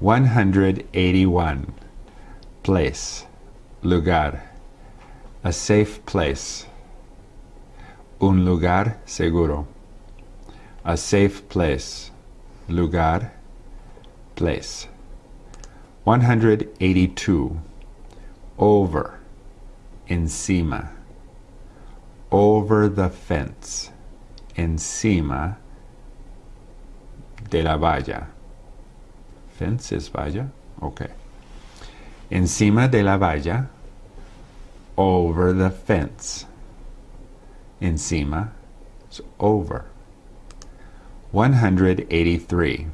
181. Place. Lugar. A safe place. Un lugar seguro. A safe place. Lugar. Place. 182. Over. Encima. Over the fence. Encima de la valla. Fence es valla. Okay. Encima de la valla. Over the fence. Encima. Over. 183.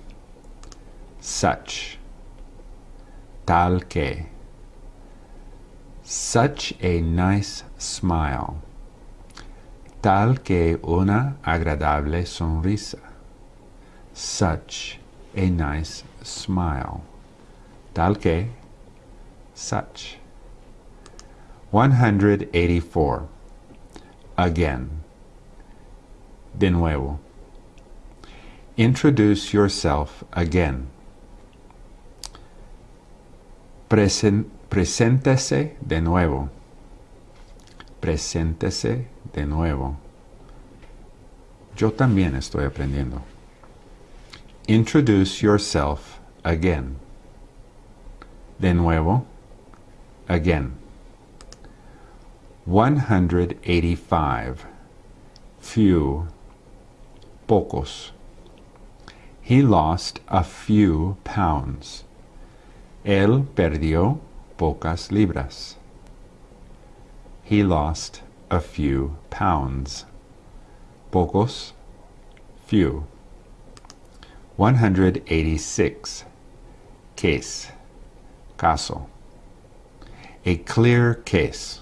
Such. Tal que. Such a nice smile. Tal que una agradable sonrisa. Such a nice smile. Tal que. Such. 184. Again. De nuevo. Introduce yourself again. Presen preséntese de nuevo. Preséntese de nuevo. Yo también estoy aprendiendo. Introduce yourself again. De nuevo. Again. 185. Few. Pocos. He lost a few pounds. Él perdió pocas libras. He lost a few pounds. Pocos, few. 186. Case, caso. A clear case.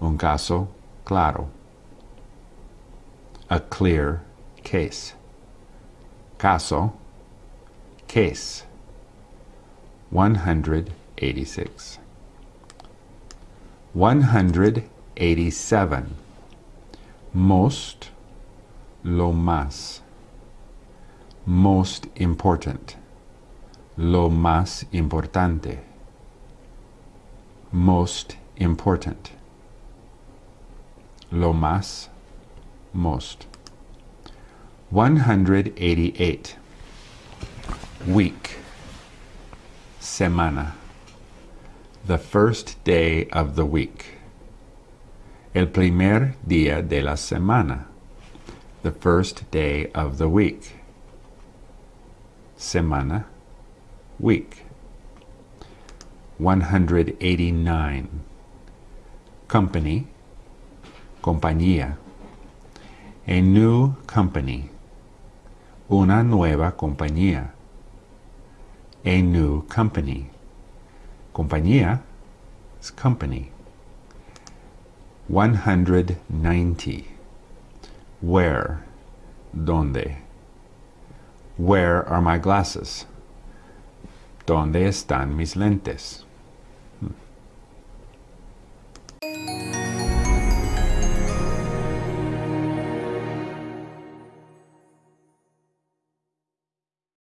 Un caso claro. A clear case. Caso, case. 186. 187. Most, lo más. Most important. Lo más importante. Most important. Lo más, most. 188. Week. Semana. The first day of the week. El primer día de la semana. The first day of the week. Semana. Week. 189. Company. Compañía. A new company. Una nueva compañía. A new company. Compañía is company. 190. Where? Donde? Where are my glasses? ¿Dónde están mis lentes?